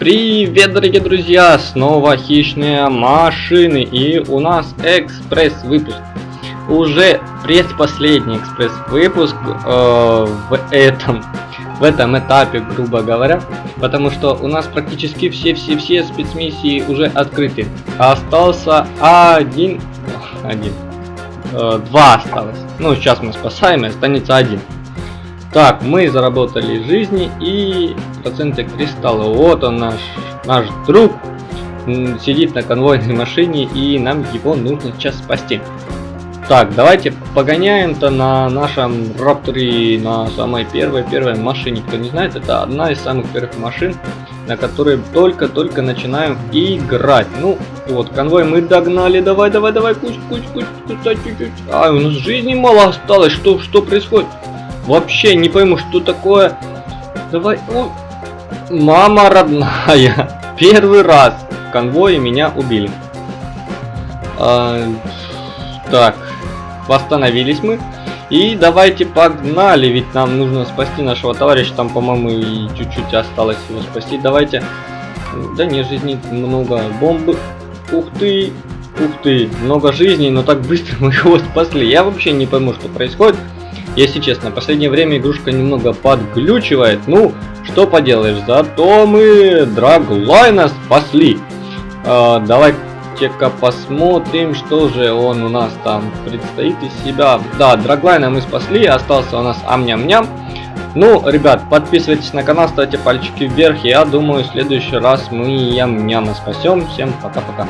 Привет, дорогие друзья! Снова хищные машины и у нас экспресс-выпуск. Уже предпоследний экспресс-выпуск э, в этом в этом этапе, грубо говоря, потому что у нас практически все-все-все спецмиссии уже открыты. Остался один, один, э, два осталось. Ну, сейчас мы спасаем, и останется один. Так, мы заработали жизни и проценты кристалла. Вот он наш, наш друг. Сидит на конвойной машине и нам его нужно сейчас спасти. Так, давайте погоняем-то на нашем Рапторе, на самой первой первой машине. Кто не знает, это одна из самых первых машин, на которой только-только начинаем играть. Ну, вот, конвой мы догнали. Давай, давай, давай, куч, куч, куч, куч, чуть-чуть. А, у нас жизни мало осталось. Что, что происходит? Вообще не пойму, что такое. Давай. Ой. Мама родная. Первый раз в конвое меня убили. А, так. Восстановились мы. И давайте погнали, ведь нам нужно спасти нашего товарища. Там, по-моему, и чуть-чуть осталось его спасти. Давайте. Да не, жизней много. Бомбы. Ух ты. Ух ты. Много жизней, но так быстро мы его спасли. Я вообще не пойму, что происходит. Если честно, в последнее время игрушка немного подглючивает. Ну, что поделаешь, зато мы Драглайна спасли. А, Давайте-ка посмотрим, что же он у нас там предстоит из себя. Да, Драглайна мы спасли, остался у нас Амням-ням. Ну, ребят, подписывайтесь на канал, ставьте пальчики вверх. Я думаю, в следующий раз мы Ям-Няма спасем. Всем пока-пока.